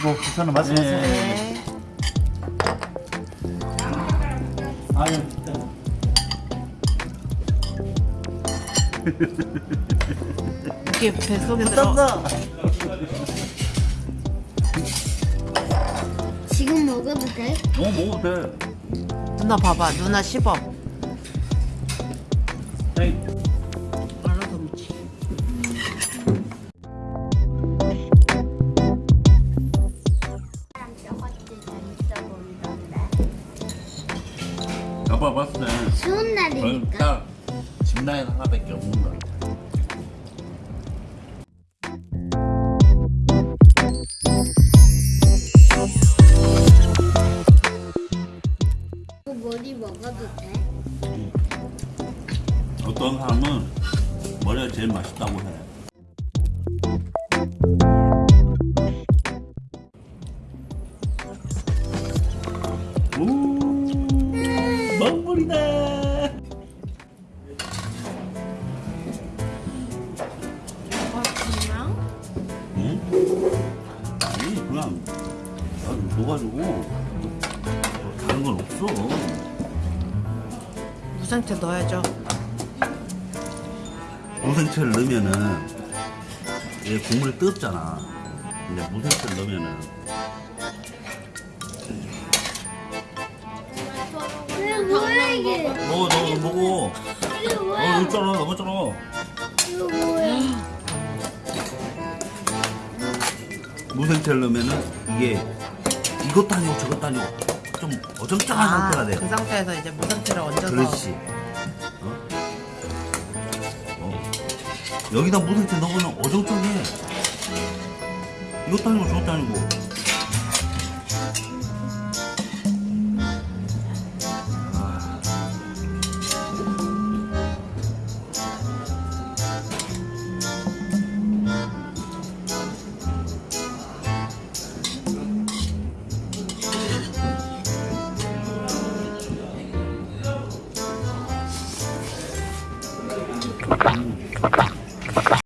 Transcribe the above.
괜찮아 말씀하세요. 네. 아유 진짜. 이게 뱃속에 들어. 지금 먹어도 돼? 어 먹어도 돼. 누나 봐봐. 누나 씹어. 에이. 아빠 봤을 때 추운 날이니까. 딱 집라인 하나밖에 없는 것 같아. 그 머리 먹어도 돼? 어떤 사람은 머리가 제일 맛있다고 해. 먹물이다. 아 그냥? 응? 아니 그냥 나도 줘가지고 뭐 다른 건 없어. 무생채 넣어야죠. 무생채를 넣으면은 얘 국물이 뜨겁잖아. 근데 무생채를 넣으면은 이게? 먹어 너 먹어. 이게 어 뭐야? 여기 있잖아 넘었잖아. 이거 뭐야? 무생채를 넣으면은 이게 이것도 아니고 저것도 아니고 좀 어정쩡한 상태가 돼. 그 상태에서 이제 무생채를 얹어서. 그렇지. 어? 어. 여기다 무생채 넣으면 어정쩡해. 이것도 아니고 저것도 아니고.